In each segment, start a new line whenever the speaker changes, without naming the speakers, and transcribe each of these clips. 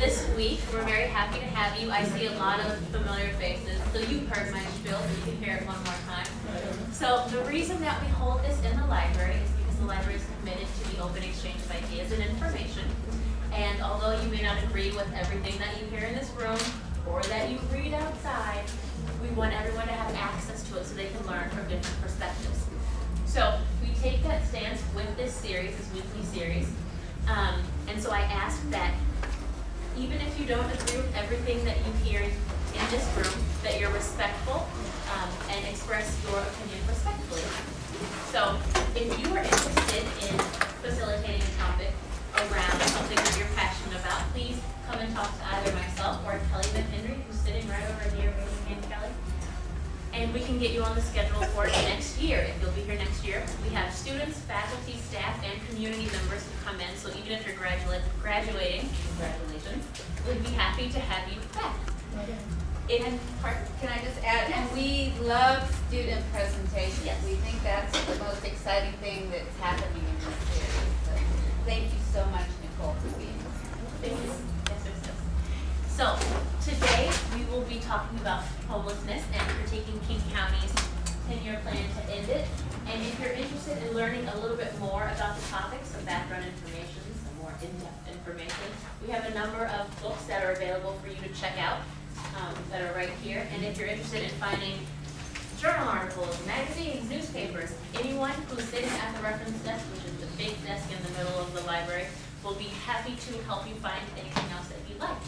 this week. We're very happy to have you. I see a lot of familiar faces, so you've heard my spiel, you can hear it one more time. So the reason that we hold this in the library is because the library is committed to the open exchange of ideas and information. And although you may not agree with everything that you hear in this room or that you read outside, we want everyone to have access to it so they can learn from different perspectives. So we take that stance with this series, this weekly series. Um, and so I ask that even if you don't agree with everything that you hear in this room, that you're respectful um, and express your opinion respectfully. So if you are interested in facilitating a topic around something that you're passionate about, please come and talk to either myself or Kelly McHenry, who's sitting right over here. And we can get you on the schedule for next year, if you'll be here next year. We have students, faculty, staff, and community members who come in, so even if you're graduate, graduating, congratulations, we'd be happy to have you back. In, pardon?
Can I just add, and
Yes.
we love student presentations.
Yes.
We think that's the most exciting thing that's happening in this series. So Thank you so much, Nicole, for being
Thank you. So, today, we will be talking about homelessness and critiquing King County's ten-year plan to end it. And if you're interested in learning a little bit more about the topic, some background information, some more in-depth information, we have a number of books that are available for you to check out, um, that are right here. And if you're interested in finding journal articles, magazines, newspapers, anyone who's sitting at the reference desk, which is the big desk in the middle of the library, will be happy to help you find anything else that you'd like.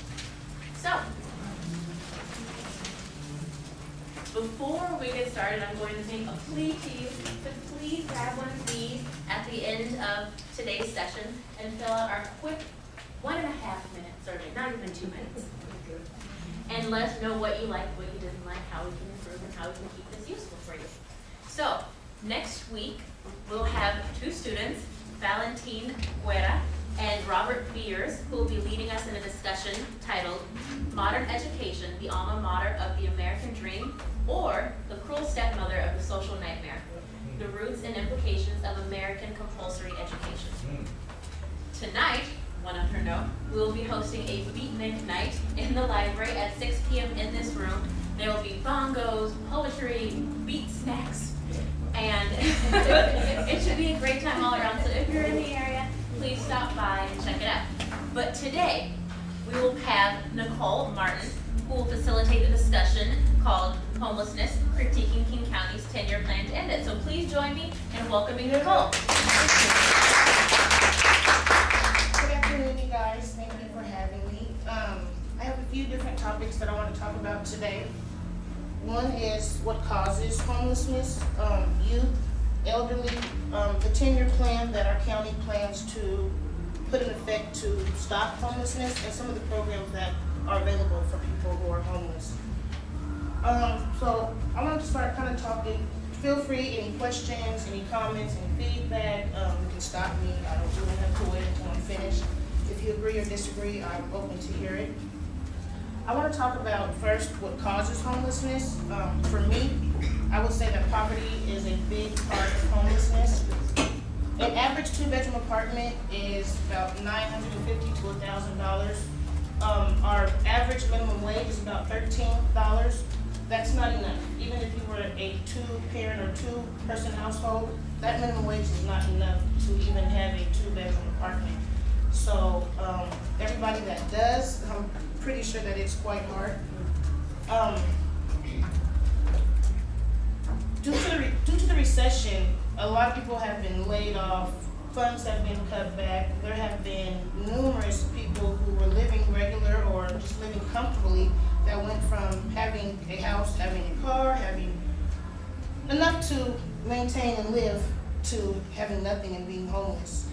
So, before we get started, I'm going to make a plea to you to please grab one of these at the end of today's session and fill out our quick one and a half minute survey, not even two minutes. And let us know what you like, what you didn't like, how we can improve, and how we can keep this useful for you. So, next week, we'll have two students, Valentine Guerra and Robert Beers, who will be leading us in a discussion titled Modern Education, the Alma Mater of the American Dream, or the Cruel Stepmother of the Social Nightmare, the Roots and Implications of American Compulsory Education. Tonight, one on her note, we will be hosting a beatnik night in the library at six P M in this room. There will be bongos, poetry, beat snacks, and it should be a great time all around. So if you're in the area, please stop by and check it out. But today, we will have Nicole Martin, who will facilitate the discussion called Homelessness, Critiquing King County's 10-year plan to end it. So please join me in welcoming Nicole.
Good afternoon, you guys. Thank you for having me. Um, I have a few different topics that I want to talk about today. One is what causes homelessness, um, youth, elderly, um, the ten-year plan that our county plans to put in effect to stop homelessness, and some of the programs that are available for people who are homeless. Um, so I wanted to start kind of talking, feel free, any questions, any comments, any feedback, um, you can stop me, I don't, don't have to wait until I'm finished. If you agree or disagree, I'm open to hear it. I wanna talk about first what causes homelessness. Um, for me, I would say that poverty is a big part of homelessness. An average two-bedroom apartment is about 950 to thousand dollars. Um, our average minimum wage is about thirteen dollars. That's not enough. Even if you were a two-parent or two-person household, that minimum wage is not enough to even have a two-bedroom apartment. So, um, everybody that does, I'm pretty sure that it's quite hard. Um, due to the, due to the recession, a lot of people have been laid off, funds have been cut back. There have been numerous people who were living regular or just living comfortably that went from having a house, having a car, having enough to maintain and live to having nothing and being homeless.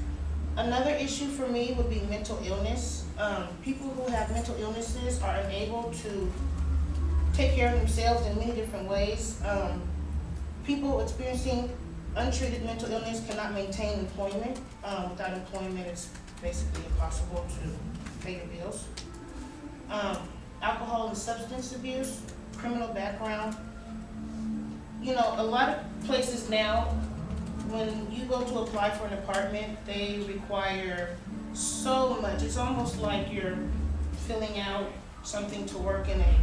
Another issue for me would be mental illness. Um, people who have mental illnesses are unable to take care of themselves in many different ways. Um, people experiencing untreated mental illness cannot maintain employment. Um, without employment, it's basically impossible to pay your bills. Um, alcohol and substance abuse, criminal background. You know, a lot of places now, when you go to apply for an apartment, they require so much. It's almost like you're filling out something to work in a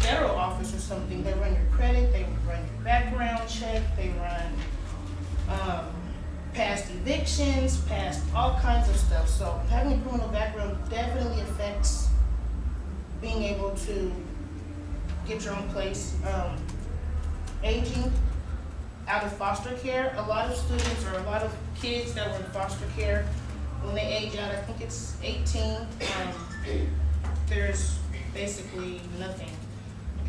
federal office or something, they run your credit, they run your background check, they run, um, past evictions, past all kinds of stuff. So having a criminal background definitely affects being able to get your own place. Um, aging out of foster care, a lot of students or a lot of kids that were in foster care, when they age out, I think it's eighteen, um, there's basically nothing.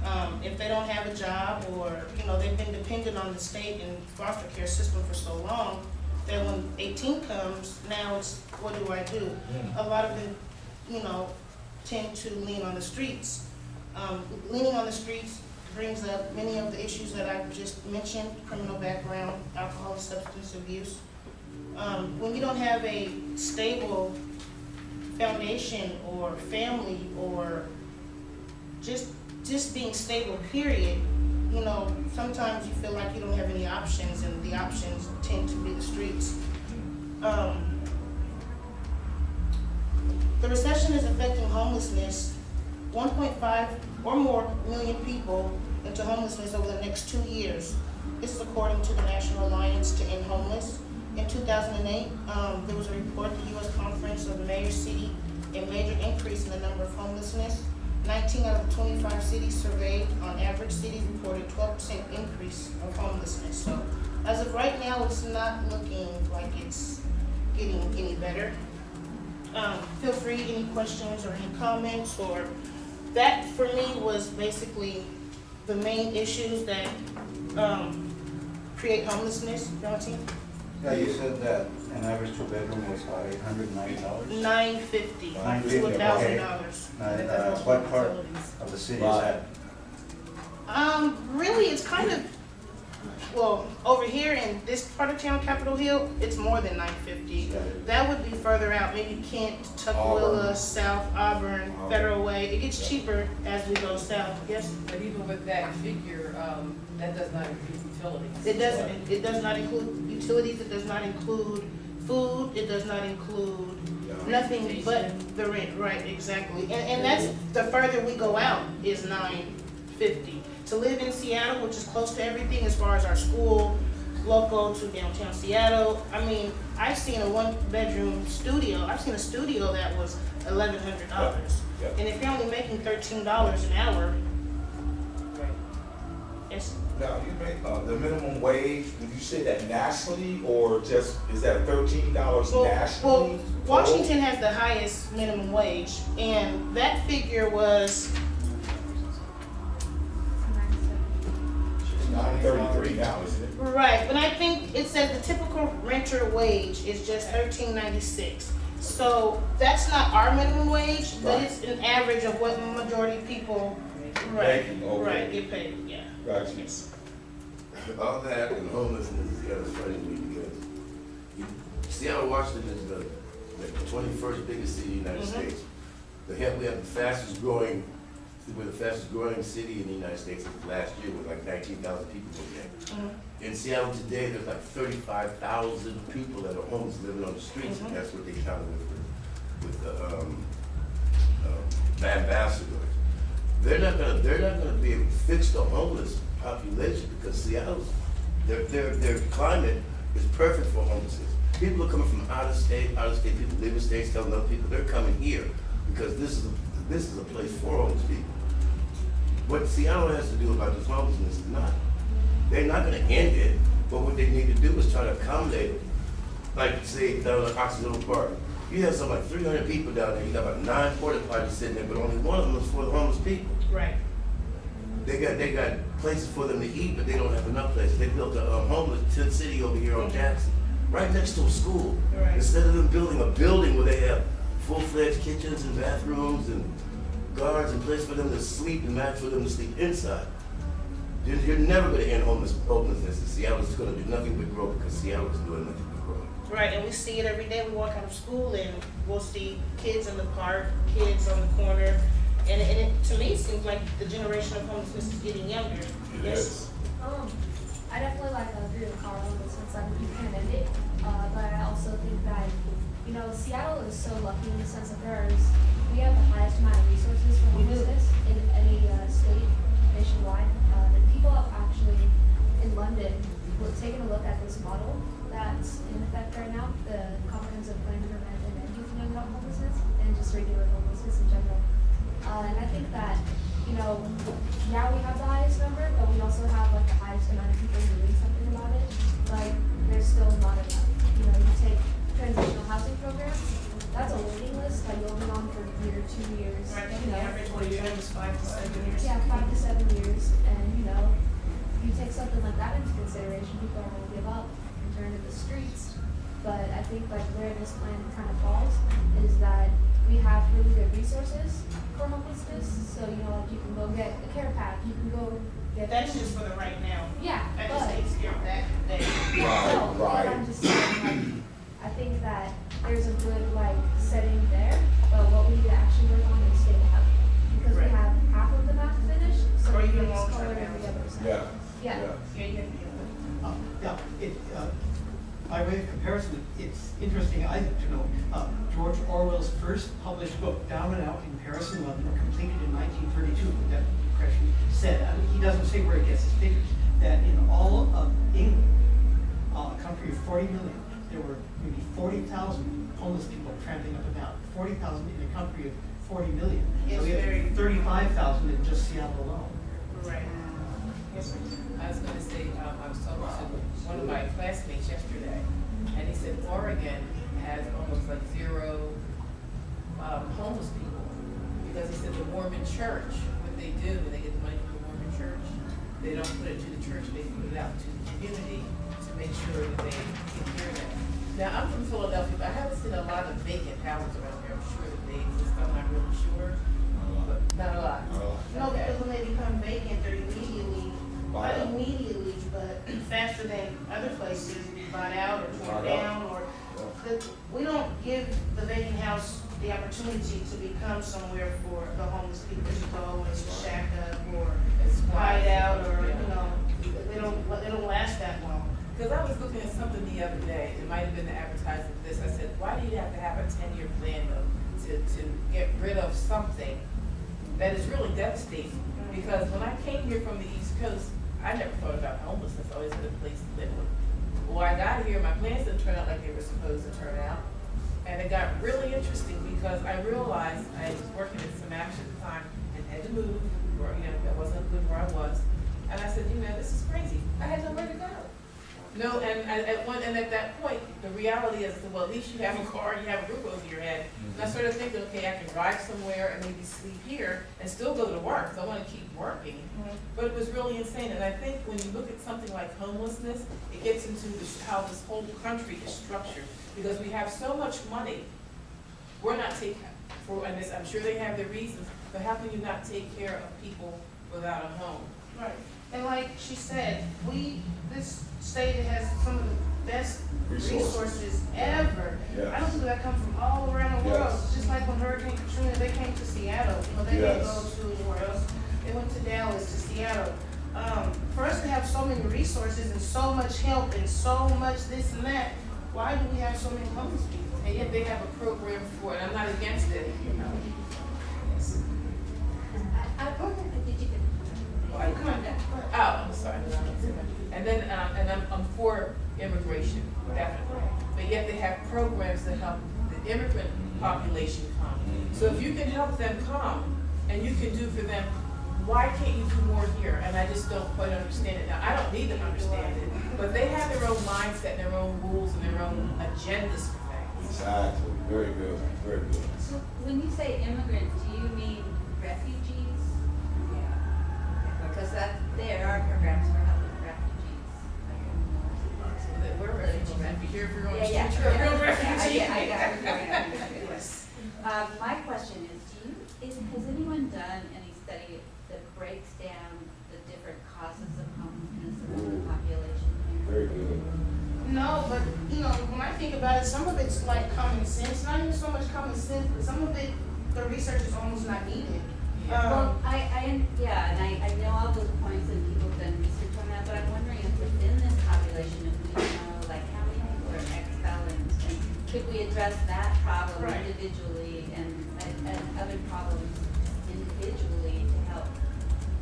Um, if they don't have a job or, you know, they've been dependent on the state and foster care system for so long, that when eighteen comes, now it's, what do I do? A lot of them, you know, tend to lean on the streets. Um, leaning on the streets brings up many of the issues that I've just mentioned, criminal background, alcohol, and substance abuse. Um, when you don't have a stable foundation or family or just, just being stable, period, you know, sometimes you feel like you don't have any options and the options tend to be the streets. Um, the recession is affecting homelessness, one point five or more million people into homelessness over the next two years. This is according to the National Alliance to End Homeless. In two thousand and eight, um, there was a report, the US Conference of Mayor City, a major increase in the number of homelessness. Nineteen out of twenty-five cities surveyed, on average, cities reported twelve percent increase of homelessness. So as of right now, it's not looking like it's getting any better. Um, feel free, any questions or any comments, or, that for me was basically the main issues that, um, create homelessness.
Yeah, you said that an average two bedroom was about eight hundred and ninety dollars?
Nine fifty to
$950, okay.
dollars.
Uh, what part of the city is that?
Um, really, it's kind of, well, over here in this part of town, Capitol Hill, it's more than nine fifty. That would be further out, maybe Kent, Tukwila,
Auburn.
South Auburn,
Auburn.
Federal Way. It gets cheaper as we go south, yes?
But even with that figure, um, that does not include utilities.
It doesn't, it does not include utilities, it does not include food, it does not include nothing but the rent, right, exactly. And, and that's, the further we go out is nine fifty. To live in Seattle, which is close to everything as far as our school, local to downtown Seattle, I mean, I've seen a one-bedroom studio, I've seen a studio that was eleven hundred dollars. And if you're only making thirteen dollars an hour, it's,
Now, you make, uh, the minimum wage, would you say that nationally, or just, is that thirteen dollars
Well,
nationally?
well, Washington has the highest minimum wage, and that figure was,
Nine thirty-three now, isn't it?
right, but I think it says the typical renter wage is just thirteen ninety-six. So that's not our minimum wage, but
Right.
it's an average of what majority of people, right,
Thank you, okay.
right, get paid, yeah.
Gotcha.
Yes.
All that and homelessness is kind of funny to me because you, Seattle, Washington is the, the twenty-first biggest city in the United
Mhm.
States. The have, we have the fastest growing, we're the fastest growing city in the United States last year with like nineteen thousand people moved in.
Mhm.
In Seattle today, there's like thirty-five thousand people that are homeless living on the streets,
Mhm.
and that's what they counted with, with the, um, um, ambassadors. They're not gonna, they're not gonna be able to fix the homeless population because Seattle's, their, their, their climate is perfect for homelessness. People are coming from out of state, out of state, people live in states, telling other people, they're coming here because this is, a- this is a place for homeless people. What Seattle has to do about this homelessness is not, they're not gonna end it, but what they need to do is try to accommodate. Like, say, at Occidental Park, you have something like three hundred people down there, you got about nine porta potties sitting there, but only one of them is for the homeless people.
Right,
They got, they got places for them to eat, but they don't have enough places. They built a um, homeless tent city over here on Jackson, right next to a school.
Right.
Instead of them building a building where they have full-fledged kitchens and bathrooms and guards and place for them to sleep and match for them to sleep inside. You're, you're never gonna end homeless, homelessness in Seattle. It's gonna do nothing but grow because Seattle is doing nothing.
Right, and we see it every day. We walk out of school and we'll see kids in the park, kids on the corner. And, and it, to me, seems like the generation of homelessness is getting younger. Yes.
Um, I definitely like agree with Carl on this since I'm dependent. Uh, but I also think that, you know, Seattle is so lucky in the sense that there is, we have the highest amount of resources for homelessness in any uh, state nationwide. Uh, and people have actually, in London, taken a look at this model that's in effect right now, the comprehensive plan to prevent and end youth homelessness, and just regular homelessness in general. Uh, and I think that, you know, now we have the highest number, but we also have like the highest amount of people doing something about it. Like, there's still not enough. You know, you take transitional housing programs, that's a waiting list like be on for a year, two years.
Right,
you know,
average waiting is five to seven years.
Yeah, five to seven years. And, you know, you take something like that into consideration, people will give up and turn to the streets. But I think like where this plan kind of falls is that we have really good resources for homelessness. So you know, like you can go get a care pack, you can go get.
That's just for the right now.
Yeah,
That
but.
just takes care of that day.
Right,
No,
right.
I'm just saying, like, I think that there's a good, like, setting there, but what we need to actually work on is staying up. Because we have half of the map finished, so
Or
we
even
can just
long-term
color every
housing.
other side.
Yeah,
Yeah,
yeah.
Yeah, you can,
Uh, Yeah, it, uh, by way of comparison, it's interesting, I think, to know, uh, George Orwell's first published book, Down and Out in Paris and London, completed in nineteen thirty-two, that impression said, I mean, he doesn't say where he gets his figures, that in all of England, uh, a country of forty million, there were maybe forty thousand homeless people tramping up and down, forty thousand in a country of forty million.
Yes,
So we
very-
have thirty-five thousand in just Seattle alone.
right. Yes, sir.
I was gonna say, um, I was talking to one of my classmates yesterday, and he said Oregon has almost like zero, um, homeless people. Because he said the Mormon church, what they do, when they get the money from the Mormon church, they don't put it to the church, they put it out to the community to make sure that they take care of that. Now, I'm from Philadelphia, but I haven't seen a lot of vacant houses around here, I'm sure that they exist, I'm not really sure, but not a lot.
No,
Okay.
because when they become vacant, they're immediately,
Bought
immediately, but faster than other places, bought out or torn
Bought out.
down, or, the, we don't give the vacant house the opportunity to become somewhere for the homeless people to go and to shack up, or
It's
hide out, or,
Yeah.
you know, they don't, they don't last that long.
Because I was looking at something the other day, it might have been the advertising for this, I said, why do you have to have a ten-year plan though, to, to get rid of something that is really devastating? Mm-hmm. Because when I came here from the East Coast, I never thought about homelessness, always had a place to live. Well, I got here, my plans didn't turn out like they were supposed to turn out, and it got really interesting because I realized I was working in some action at the time and had to move, or, you know, that wasn't good where I was. And I said, you know, this is crazy, I had nowhere to go. No, and, and at one, and at that point, the reality is, well, at least you have a car, you have a roof over your head. And I started thinking, okay, I can drive somewhere and maybe sleep here and still go to work, I wanna keep working. Mm-hmm. But it was really insane, and I think when you look at something like homelessness, it gets into the, how this whole country is structured. Because we have so much money, we're not taking, for, and this, I'm sure they have their reasons, but how can you not take care of people without a home?
Right, and like she said, we, this state has some of the best
Resources.
resources ever.
Yes.
I know people that come from all around the world,
Yes.
just like when Hurricane Katrina, they came to Seattle, you know, they didn't go to anywhere else. They went to Dallas, to Seattle. Um, for us to have so many resources and so much help and so much this and that, why do we have so many homeless people?
And yet they have a program for it, I'm not against it, you know. Yes.
I, I, did you get?
Well, I-
Come on, Dad, go ahead.
Oh, I'm sorry. And then, um, and I'm, I'm for immigration, definitely. But yet they have programs to help the immigrant population come. So if you can help them come and you can do for them, why can't you do more here? And I just don't quite understand it. Now, I don't need them to understand it, but they have their own mindset, their own rules and their own agendas for things.
Exactly, very good, very good.
So when you say immigrant, do you mean refugees? Yeah. Because that, there are programs for helping refugees.
So that we're refugees, and be here if you're on
Yeah, yeah.
you're a real
Yeah,
refugee.
I get, I I got it.
Yes.
Um, my question is, do you, is, has anyone done any study that breaks down the different causes of homelessness among the population here?
Very good.
No, but, you know, when I think about it, some of it's like common sense, not even so much common sense, but some of it, the research is almost not needed.
Well,
Um,
I, I, yeah, and I, I know all those points and people have done research on that, but I'm wondering could we address that problem
Right.
individually and, and, and other problems individually to help,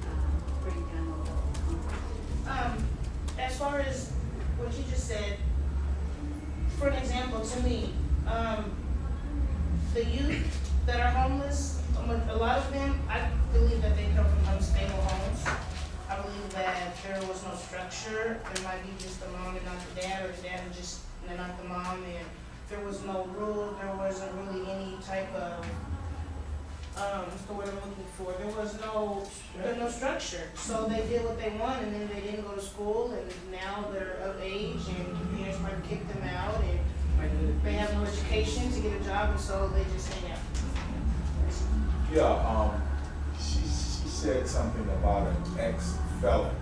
um, bring down the whole?
Um, as far as what you just said, for an example, to me, um, the youth that are homeless, um, a lot of them, I believe that they come from unstable homes. I believe that there was no structure, there might be just the mom and not the dad, or the dad and just, and not the mom, and there was no rule, there wasn't really any type of, um, what's the word I'm looking for, there was no, there was no structure. So they did what they want, and then they didn't go to school, and now they're of age, and parents might kick them out, and they have no education to get a job, and so they just hang out.
Yeah, um, she, she said something about an ex-felon.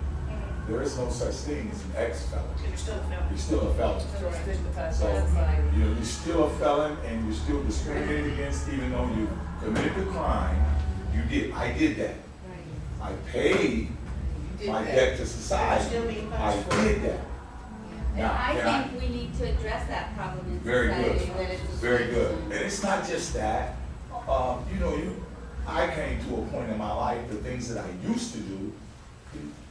There is no such thing as an ex-felon.
They're still a felon.
You're still a felon.
So stigmatized
So,
society.
you're, you're still a felon and you're still discriminated against even though you committed the crime. You did, I did that. I paid my
that.
debt to society. I
punished
did that.
And
Now,
I
can I-
think we need to address that problem in
Very good.
society, that it's a
Very good. And it's not just that. Um, you know, you, I came to a point in my life, the things that I used to do,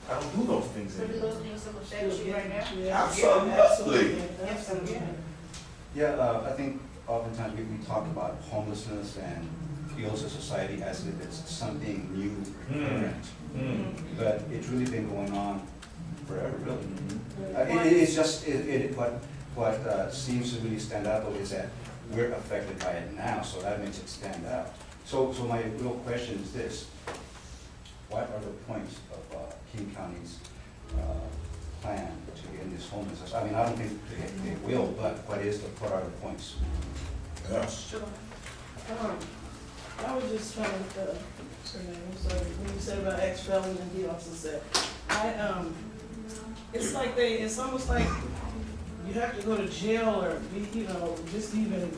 I don't do those things
So do
anymore.
those things still affect you right now?
Absolutely.
Absolutely.
Yeah, uh, I think oftentimes we, we talk about homelessness and feel as a society as if it's something new,
Hmm.
different.
Mm.
But it's really been going on forever, really.
Mhm.
Uh, it, it- it's just, it, it, what, what, uh, seems to really stand out though is that we're affected by it now, so that makes it stand out. So, so my real question is this, what are the points of, King County's, uh, plan to end this homelessness? I mean, I don't think they, they will, but what is the, what are the points?
Yeah.
Sure.
Um, I was just trying to, uh, what's name, I'm sorry, when you said about ex-felon and he also said, I, um, it's like they, it's almost like you have to go to jail or be, you know, just even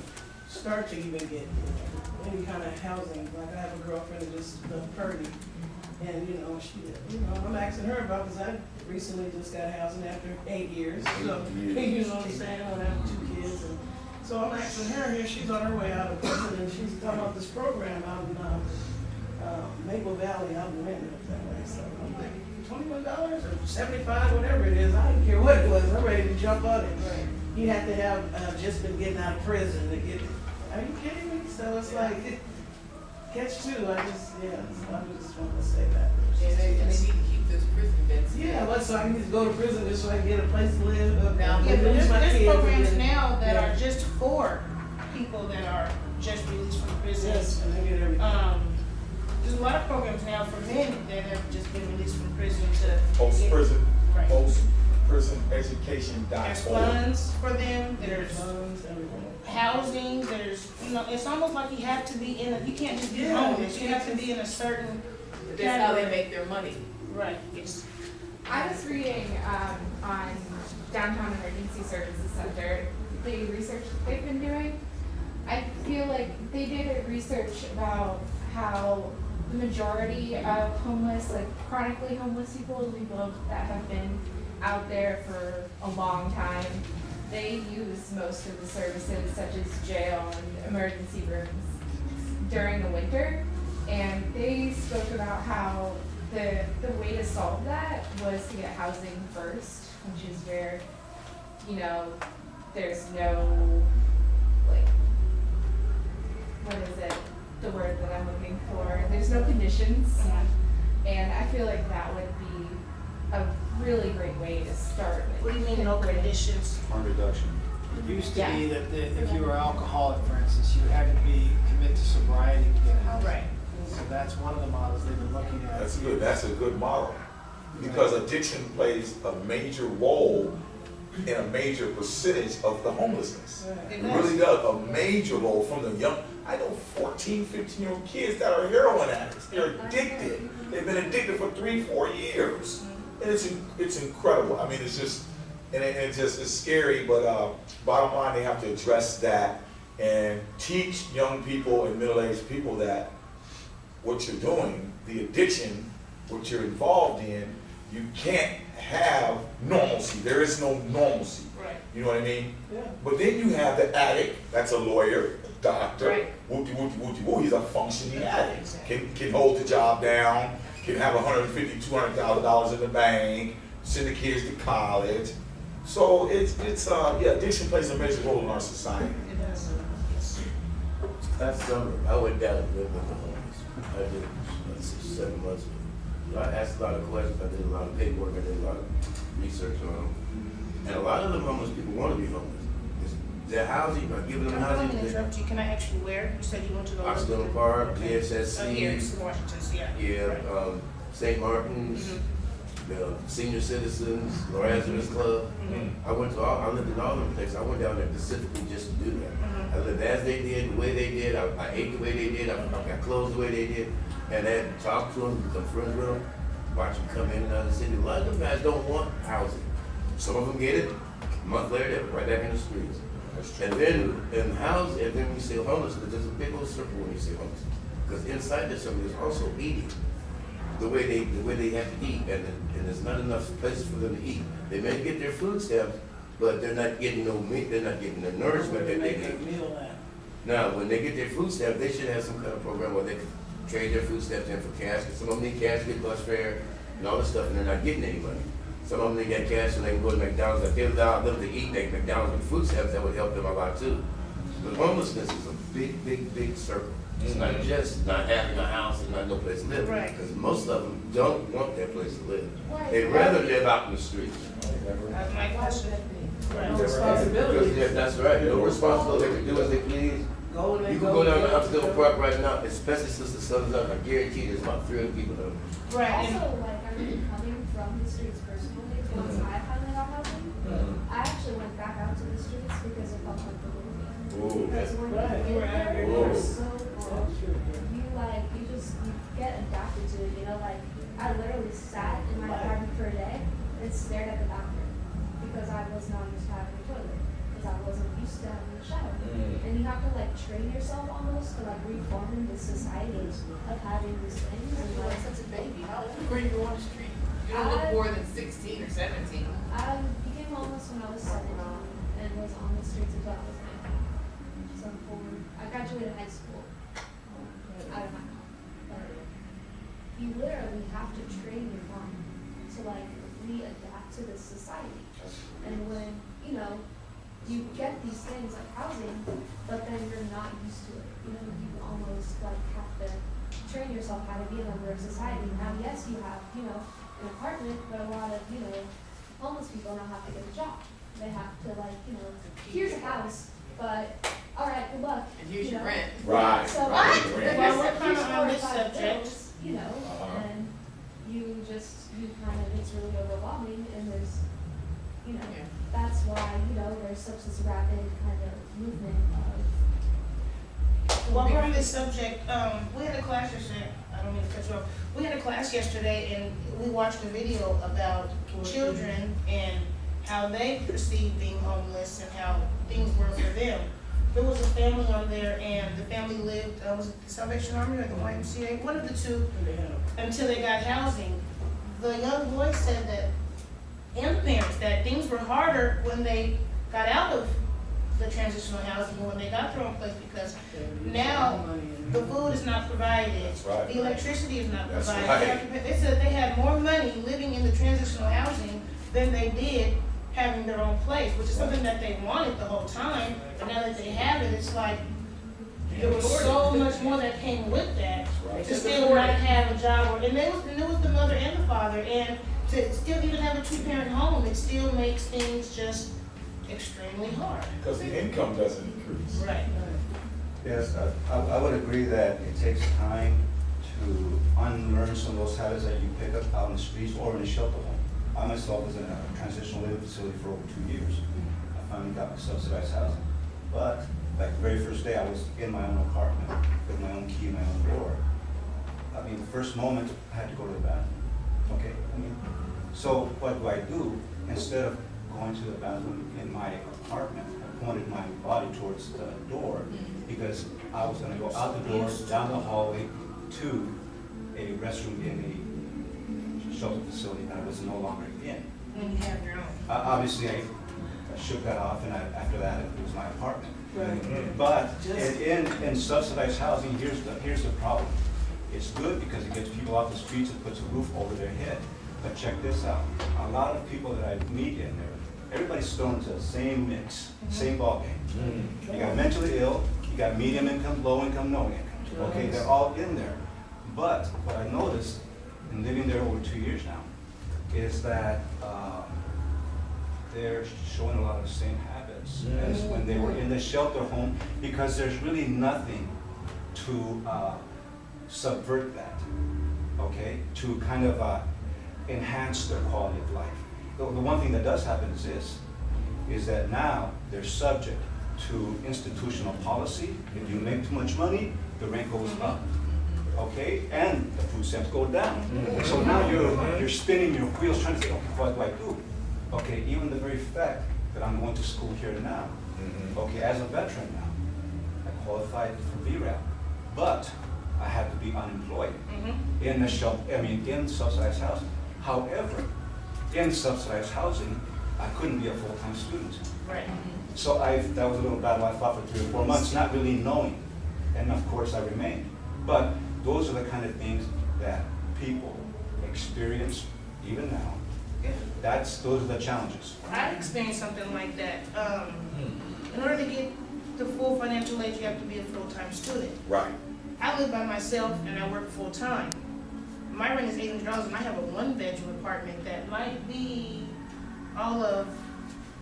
start to even get any kind of housing. Like I have a girlfriend that just left Purdy, and, you know, she, you know, I'm asking her about, because I recently just got housing after eight years, so, you know what I'm saying, I have two kids, and so I'm asking her here, she's on her way out of prison, and she's talking about this program out in, uh, uh, Maple Valley, out in Renton, up that way, so I'm thinking, twenty-one dollars or seventy-five, whatever it is, I don't care what it was, I'm ready to jump on it. You have to have, uh, just been getting out of prison to get, are you kidding me? So it's like, catch two, I just, yeah, so I just wanted to say that.
And they, and they need to keep those prison beds.
Yeah, well, so I need to go to prison just so I can get a place to live, uh,
Now,
Yeah, but there's,
my
there's
kids,
programs
then-
now that
Yeah.
are just for people that are just released from prison.
Yes, and I get everything.
Um, there's a lot of programs now for men that have just been released from prison to.
Post-prison,
Right.
post-prison education
There's funds for them, there's
Funds, everything.
housing, there's, you know, it's almost like you have to be in a, you can't just be
Yeah,
homeless,
you
you have to be in a certain.
That's how they make their money.
Right, yes.
I was reading um, on Downtown Emergency Services Center, the research that they've been doing. I feel like they did a research about how the majority of homeless, like chronically homeless people, we people that have been out there for a long time, they use most of the services such as jail and emergency rooms during the winter. And they spoke about how the, the way to solve that was to get housing first, which is where, you know, there's no, like, what is it, the word that I'm looking for, there's no conditions. And I feel like that would be a really great way to start.
What do you mean, no conditions?
Harm reduction.
It used to
Yeah.
be that the- if you were alcoholic, for instance, you had to be commit to sobriety to get housing.
Right.
So that's one of the models they've been looking at.
That's good, that's a good model. Because addiction plays a major role in a major percentage of the homelessness.
It
It really does, a major role from the young, I know 14, 15 year old kids that are heroin addicts. They're addicted. They've been addicted for three, four years. And it's, it's incredible. I mean, it's just, and it, it just, it's scary, but, uh, bottom line, they have to address that and teach young people and middle-aged people that what you're doing, the addiction, what you're involved in, you can't have normalcy. There is no normalcy.
Right.
You know what I mean?
Yeah.
But then you have the addict, that's a lawyer, a doctor,
Right.
whoopty whoopty whoopty woo, he's a functioning addict.
Exactly.
Can, can hold the job down, can have a hundred and fifty, two hundred thousand dollars in the bank, send the kids to college. So it's, it's, uh, yeah, addiction plays a major role in our society.
It does.
Last summer, I went down and lived with the homeless. I did, uh, six, seven months with I asked a lot of questions, I did a lot of paperwork, I did a lot of research on them. And a lot of the homeless people want to be homeless. Their housing, by giving them
I'm going to
housing.
interrupt you, can I ask you where? You said you went to the.
Occidental Park,
Okay. Here,
PSSC,
it's in Washington, yeah.
yeah,
Right.
um, St. Martin's,
Mhm.
the senior citizens, Lorenzo's Club.
Mhm.
I went to all, I lived in all of them places. I went down there specifically just to do that.
Mhm.
I lived as they did, the way they did. I, I ate the way they did. I, I got clothes the way they did. And then talk to them, become friends with them, watch them come in and out of the city. A lot of them guys don't want housing. Some of them get it. A month later, they're right back in the streets. And then, in house, and then you say homeless, because there's a big old circle when you say homeless. Because inside the circle that's also eating. The way they, the way they have to eat, and, and there's not enough places for them to eat. They may get their food stamps, but they're not getting no meat, they're not getting the nourishment that they need. Now, when they get their food stamps, they should have some kind of program where they can trade their food stamps in for cash. Because some of them need cash, get bus fare, and all this stuff, and they're not getting any money. Some of them, they get cash so they can go to McDonald's, if they allow them to eat, they McDonald's with food stamps, that would help them a lot too. But homelessness is a big, big, big circle. It's not mm-hmm. just not having a house and not no place to live.
Right.
Because most of them don't want their place to live.
Right.
They'd rather live out in the streets.
That's my
Why would
question.
that be?
Right.
No
Because,
responsibility.
yeah, that's right, no responsibility, they can do as they please.
Go and they
You
go.
can go down to
get it.
Upstill Park right now, especially since the sun is up, I guarantee there's about three hundred people there.
Right, and
Also, like, I mean, coming from the streets personally, once I finally got housing, I actually went back out to the streets because it felt like the movie. Because when you
you were
get
out
there,
there
you're so bored.
That's true, yeah.
You like, you just, you get adapted to it, you know, like, I literally sat in my apartment for a day and stared at the bathroom because I was not used to having a toilet, because I wasn't used to having a shower. Mm. And you have to like train yourself almost to like reform in this society of having these things and
You're
like,
such a baby. How old were you on the street? You don't look
I-
more than sixteen or seventeen.
I became homeless when I was seventeen and was on the streets until I was nineteen. So for, I graduated high school, out of my home. But you literally have to train your mind to like readapt to this society. And when, you know, you get these things like housing, but then you're not used to it. You know, you almost like have to train yourself how to be a member of society. Now, yes, you have, you know, an apartment, but a lot of, you know, homeless people now have to get a job. They have to like, you know, here's a house, but, all right, good luck.
And here's
you
your
know.
rent.
Right,
So,
right,
but
right.
Well, we're kinda on
four
this subject.
bills, You know,
Uh-huh.
and you just, you kind of, it's really overwhelming and there's, you know,
Yeah.
that's why, you know, there's such this rapid kind of movement of.
While we're on this subject, um, we had a class yesterday, I don't mean to cut you off, we had a class yesterday and we watched a video about children and how they perceive being homeless and how things were for them. There was a family on there and the family lived, uh, was it the Salvation Army or the YMCA, one of the two,
They had a-
until they got housing. The young boy said that, and the parents, that things were harder when they got out of the transitional housing, when they got their own place, because
they
Now,
had money and-
the food is not provided.
That's right.
The electricity is not
That's
provided.
right.
They have They said they had more money living in the transitional housing than they did having their own place, which is something that they wanted the whole time, but now that they have it, it's like, there was so much more that came with that,
right.
to still not have a job, or, and there was, and there was the mother and the father, and to still even have a two-parent home, it still makes things just extremely hard.
Because the income doesn't increase.
Right.
Yes, I, I I would agree that it takes time to unlearn some of those habits that you pick up out in the streets or in a shelter home. I myself was in a transitional living facility for over two years. I finally got my subsidized housing. But, like the very first day, I was in my own apartment with my own key, my own door. I mean, the first moment, I had to go to the bathroom. Okay, I mean, so what do I do? Instead of going to the bathroom in my apartment, I pointed my body towards the door because I was gonna go out the door, down the hallway to a restroom in a shelter facility that I was no longer in.
When you have your own.
Uh, Obviously, I I shook that off and I, after that, it was my apartment.
Right.
But in, in- in subsidized housing, here's the, here's the problem. It's good because it gets people off the streets and puts a roof over their head. But check this out, a lot of people that I meet in there, everybody's thrown into the same mix, same ballgame. You got mentally ill, you You got medium income, low income, no income, okay, they're all in there. But what I noticed in living there over two years now is that, um, they're showing a lot of the same habits as when they were in the shelter home, because there's really nothing to, uh, subvert that, okay? To kind of, uh, enhance their quality of life. The, the one thing that does happen is this, is that now they're subject to institutional policy. If you make too much money, the rent goes up, mm-hmm. okay? And the food stamps go down. Mm-hmm. So now you're, you're spinning your wheels trying to say, okay, what do I do? Okay, even the very fact that I'm going to school here now, mm-hmm. okay, as a veteran now, I qualified for VRAP, but I have to be unemployed in the shop, I mean, in subsidized housing. However, in subsidized housing, I couldn't be a full-time student.
Right.
So I, that was a little battle I fought for three or four months, not really knowing. And of course, I remained. But those are the kind of things that people experience even now. Yeah. That's, those are the challenges.
I experienced something like that. Um, in order to get the full financial aid, you have to be a full-time student.
Right.
I live by myself and I work full-time. My rent is eight hundred dollars and I have a one-bedroom apartment that might be all of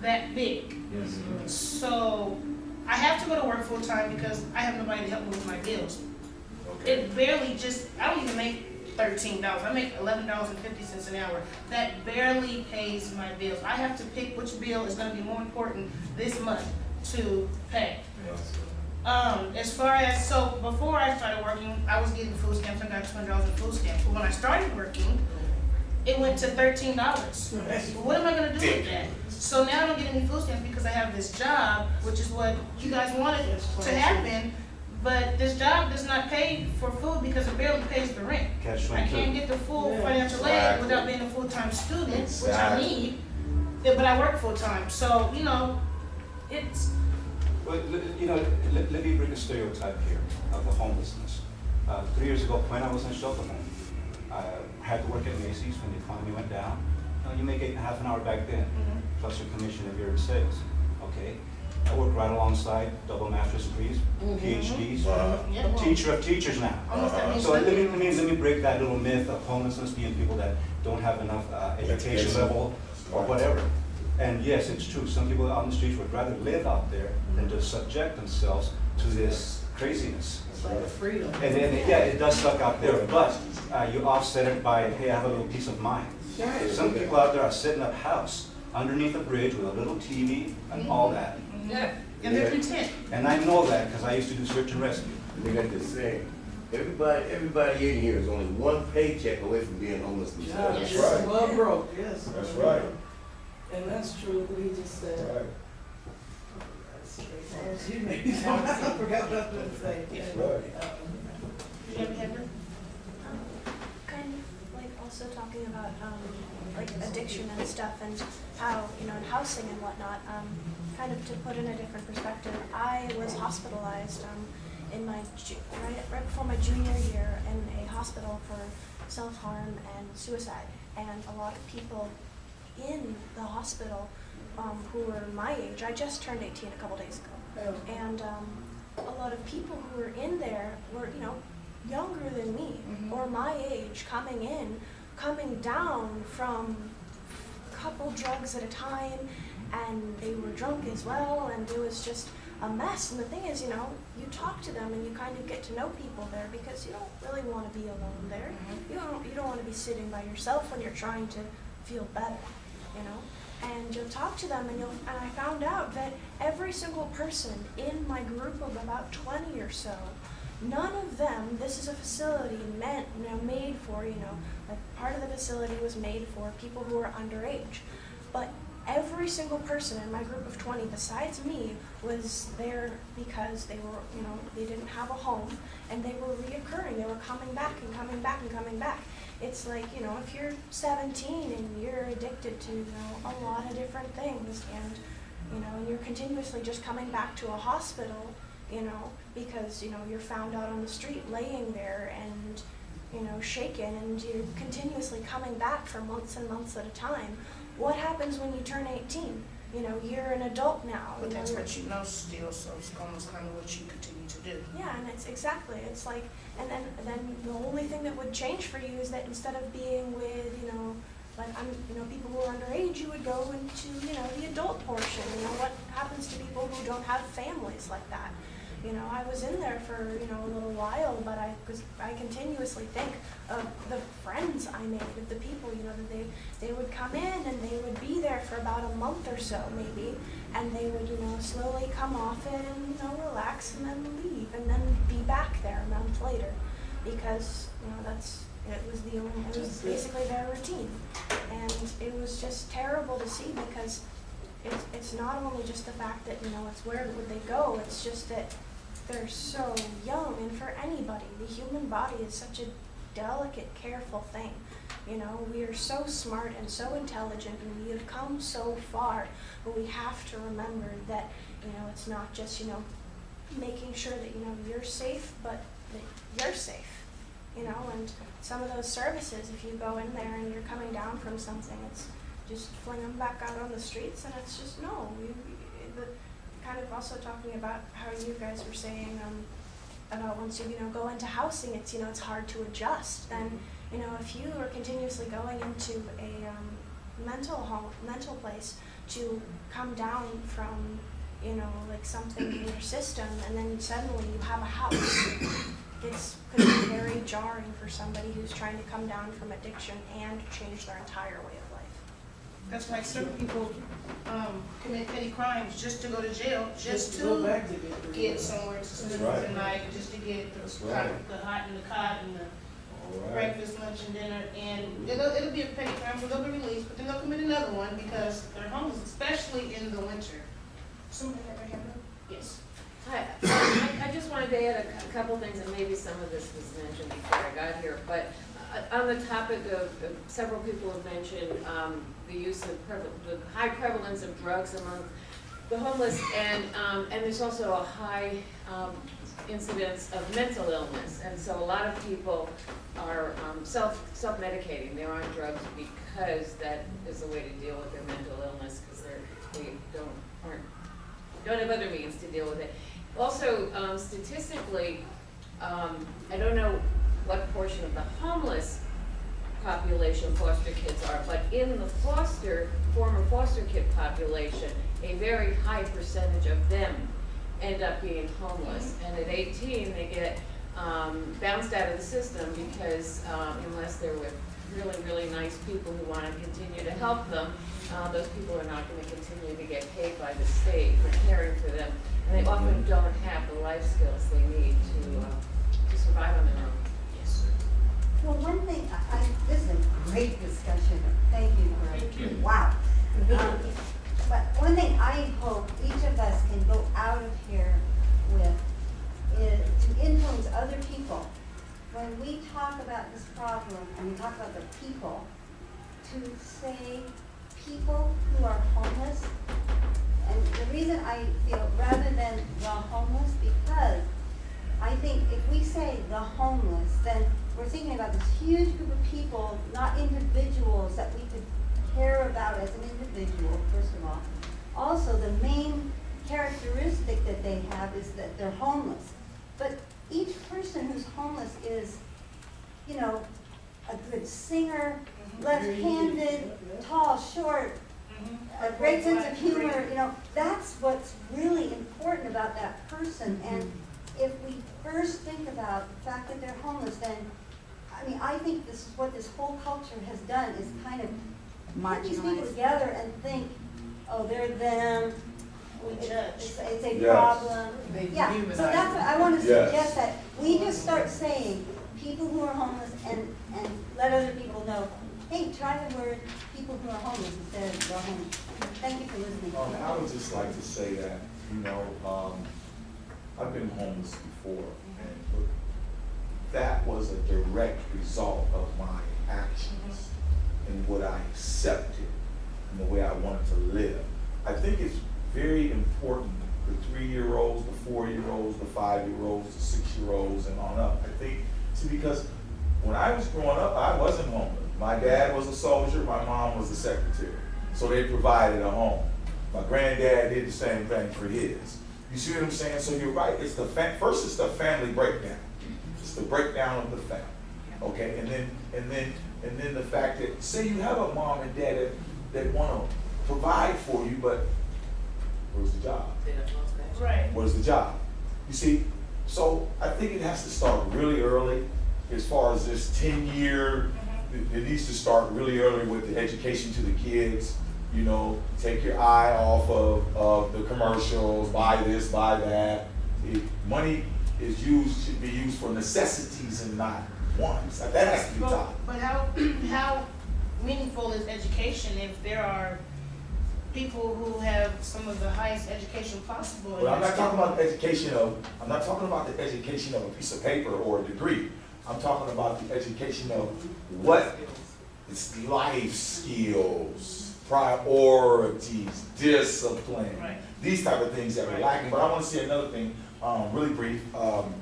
that big. Yes. So I have to go to work full-time because I have nobody to help me with my bills.
Okay.
It barely just, I don't even make thirteen dollars, I make eleven dollars and fifty cents an hour. That barely pays my bills. I have to pick which bill is gonna be more important this month to pay. Um, as far as, so before I started working, I was getting food stamps, I got two hundred dollars in food stamps, but when I started working, it went to thirteen dollars. What am I gonna do with that? So now I don't get any food stamps because I have this job, which is what you guys wanted to happen, but this job does not pay for food because it barely pays the rent. I can't get the full
Yeah.
financial aid without being a full-time student, which I need, but I work full-time, so, you know, it's,
Well, you know, let, let me break a stereotype here of the homelessness. Uh, three years ago, when I was in shelter home, I had to work at Macy's when the economy went down. Uh, you make eight and a half an hour back then, plus your commission if you're in sales, okay? I worked right alongside double master's degrees, PhDs,
Wow.
yeah, well,
teacher of teachers now.
almost that means
So let me, let me, let me break that little myth of homelessness being people that don't have enough, uh, education
Education.
level or whatever. And yes, it's true, some people out on the streets would rather live out there than to subject themselves to this craziness.
It's like a freedom.
And then, yeah, it does suck out there, but, uh, you offset it by, hey, I have a little peace of mind. Some people out there are setting up house underneath a bridge with a little TV and all that.
yeah, and they're content.
And I know that, because I used to do search and rescue.
They got this saying, everybody, everybody in here is only one paycheck away from being homeless themselves.
Yes.
Yes,
right.
well broke, yes.
That's right.
And that's true, what he just said.
Right.
Oh, she made me, I forgot what I was gonna say.
That's right.
You ever had that?
kind of like also talking about um, like addiction and stuff and how you know and housing and whatnot. Um, kind of to put in a different perspective, I was hospitalized um, in my ju- right right before my junior year in a hospital for self harm and suicide, and a lot of people in the hospital um, who were my age. I just turned 18 a couple days ago. And um, a lot of people who were in there were you know younger than me or my age coming in coming down from a couple drugs at a time and they were drunk as well and it was just a mess. And the thing is you know you talk to them and you kind of get to know people there because you don't really want to be alone there. You don't you don't want to be sitting by yourself when you're trying to feel better you know? And you'll talk to them and you'll and I found out that every single person in my group of about 20 or so none of them this is a facility meant you know made for you know like part of the facility was made for people who are underage. But every single person in my group of 20 besides me was there because they were you know they didn't have a home and they were reoccurring. They were coming back and coming back and coming back. It's like you know if you're 17 and you're addicted to you know a lot of different things and you know and you're continuously just coming back to a hospital you know because you know you're found out on the street laying there and you know shaken and you're continuously coming back for months and months at a time what happens when you turn 18 you know, you're an adult now.
But that's what you know still, so it's almost kind of what you continue to do.
Yeah, and it's exactly, it's like, and then, then the only thing that would change for you is that instead of being with, you know, like, I'm, you know, people who are underage, you would go into, you know, the adult portion, you know, what happens to people who don't have families like that? You know, I was in there for, you know, a little while, but I, cause I continuously think of the friends I made, of the people, you know, that they, they would come in and they would be there for about a month or so maybe, and they would, you know, slowly come off it and, you know, relax and then leave, and then be back there a month later. Because, you know, that's, it was the only, it was basically their routine. And it was just terrible to see because it's, it's not only just the fact that, you know, it's where would they go, it's just that they're so young and for anybody, the human body is such a delicate, careful thing. You know, we are so smart and so intelligent and we have come so far, but we have to remember that, you know, it's not just, you know, making sure that, you know, you're safe, but that you're safe. You know, and some of those services, if you go in there and you're coming down from something, it's just fling them back out on the streets and it's just, no, you, also talking about how you guys were saying, um, about once you, you know, go into housing, it's, you know, it's hard to adjust. Then, you know, if you are continuously going into a, um, mental home, mental place to come down from, you know, like something in your system and then suddenly you have a house. It's could be very jarring for somebody who's trying to come down from addiction and change their entire way of life.
That's why certain people, um, commit petty crimes just to go to jail, just
go
to
back to get.
get somewhere to spend the night, just to get
That's
the
right.
hot, the hot and the cot and the
All right.
breakfast, lunch, and dinner, and it'll, it'll be a petty crime, so they'll be released, but then they'll commit another one because they're homeless, especially in the winter. Somebody ever have a, yes.
Hi, I, I just wanted to add a cou- couple things, and maybe some of this was mentioned before I got here, but uh, on the topic of, of- several people have mentioned, um, the use of the high prevalence of drugs among the homeless, and, um, and there's also a high, um, incidence of mental illness, and so a lot of people are, um, self, self-medicating, they're on drugs because that is the way to deal with their mental illness, because they're, they don't, aren't don't have other means to deal with it. Also, um, statistically, um, I don't know what portion of the homeless population foster kids are, but in the foster, former foster kid population, a very high percentage of them end up being homeless. And at eighteen, they get, um, bounced out of the system because, um, unless they're with really, really nice people who wanna continue to help them, uh, those people are not gonna continue to get paid by the state for caring for them. And they often don't have the life skills they need to, uh, to survive on their own.
Well, one thing, I, I, this is a great discussion, thank you, for wow. Um, But one thing I hope each of us can go out of here with is to influence other people. When we talk about this problem, and we talk about the people, to say people who are homeless, and the reason I feel, rather than the homeless, because I think if we say the homeless, then we're thinking about this huge group of people, not individuals that we could care about as an individual, first of all. Also, the main characteristic that they have is that they're homeless. But each person who's homeless is, you know, a good singer, mm-hmm. left-handed, tall, short, mm-hmm. a great sense of humor, you know, that's what's really important about that person. And mm-hmm. if we first think about the fact that they're homeless, then, I mean, I think this is what this whole culture has done, is kind of put these people together and think, oh, they're them. It's-
judge.
It's, it's a
Yes.
problem.
They
Yeah,
dehumanize
so that's what I want to
Yes.
suggest, that we just start saying, people who are homeless, and, and let other people know, hey, try the word, people who are homeless instead of the homeless. Thank you for listening.
Um, I would just like to say that, you know, um, I've been homeless before, and that was a direct result of my actions and what I accepted and the way I wanted to live. I think it's very important, the three-year-olds, the four-year-olds, the five-year-olds, the six-year-olds, and on up. I think, see, because when I was growing up, I wasn't homeless. My dad was a soldier, my mom was a secretary, so they provided a home. My granddad did the same thing for his. You see what I'm saying? So you're right, it's the first it's the family breakdown. It's the breakdown of the family, okay? And then, and then, and then the fact that, say you have a mom and dad that, that wanna provide for you, but where's the job?
They done lost that.
Right.
What is the job? You see, so I think it has to start really early as far as this ten-year, it, it needs to start really early with the education to the kids. You know, take your eye off of, of the commercials, buy this, buy that. If money is used, should be used for necessities and not wants. That has to be
But,
taught.
but how, how meaningful is education if there are people who have some of the highest education possible?
But I'm not talking about the education of, I'm not talking about the education of a piece of paper or a degree. I'm talking about the education of what is life skills, priorities, discipline.
Right.
These type of things that are lacking. But I want to say another thing, um, really brief, um,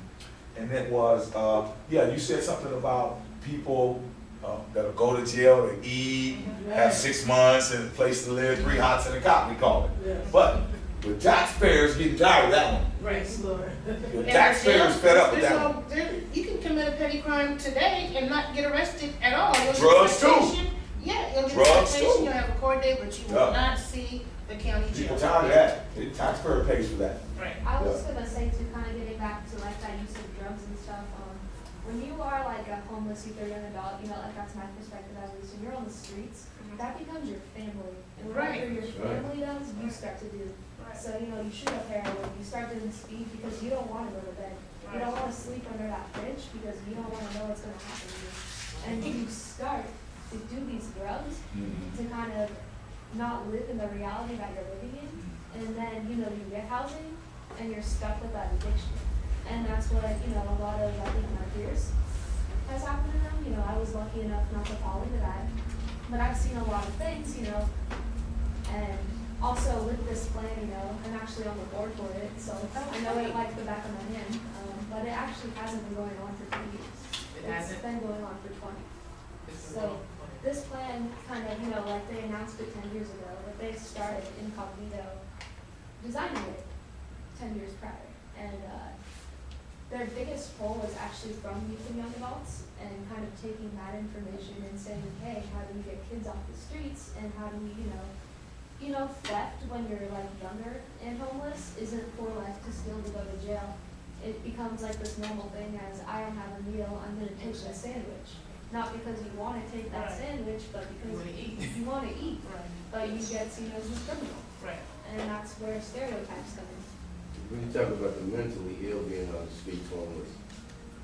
and it was, uh, yeah, you said something about people, uh, that'll go to jail and eat, have six months and a place to live, three hots and a cot, we call it.
Yes.
But the taxpayers getting tired of that one.
Right.
Lord.
The taxpayers fed up with that
no-
one.
there- You can commit a petty crime today and not get arrested at all. You'll
Drugs too.
Yeah, you'll get a
Drugs too.
you'll have a court date, but you
Yeah.
will not see the county jail.
People tired of that. The taxpayer pays for that.
Right.
I was gonna say to kind of getting back to like that use of drugs and stuff, um, when you are like a homeless youth or young adult, you know, like that's my perspective at least, when you're on the streets, mm-hmm. that becomes your family. And
Right.
whatever your
Right.
family does, you start to do. So, you know, you shoot up heroin, you start doing speed because you don't wanna go to bed. You don't wanna sleep under that bridge because you don't wanna know what's gonna happen to you. And you start to do these drugs mm-hmm. to kind of not live in the reality that you're living in. Mm-hmm. And then, you know, you get housing and you're stuck with that addiction. And that's what, you know, a lot of, I think, my peers has happened to them. You know, I was lucky enough not to fall into that. But I've seen a lot of things, you know, and also with this plan, you know, I'm actually on the board for it, so I know it like the back of my hand. Um, but it actually hasn't been going on for two years.
It hasn't?
Been going on for twenty. So, this plan kind of, you know, like they announced it ten years ago, but they started incognito designing it ten years prior. And, uh, their biggest pull was actually from youth and young adults and kind of taking that information and saying, hey, how do we get kids off the streets and how do we, you know, you know, theft when you're like younger and homeless isn't for life to steal to go to jail. It becomes like this normal thing as I don't have a meal, I'm gonna take a sandwich. Not because you wanna take that
Right.
sandwich, but because
eat.
you wanna eat,
Right.
but you get seen as a criminal.
Right.
And that's where stereotypes come in.
When you talk about the mentally ill being on the streets homeless,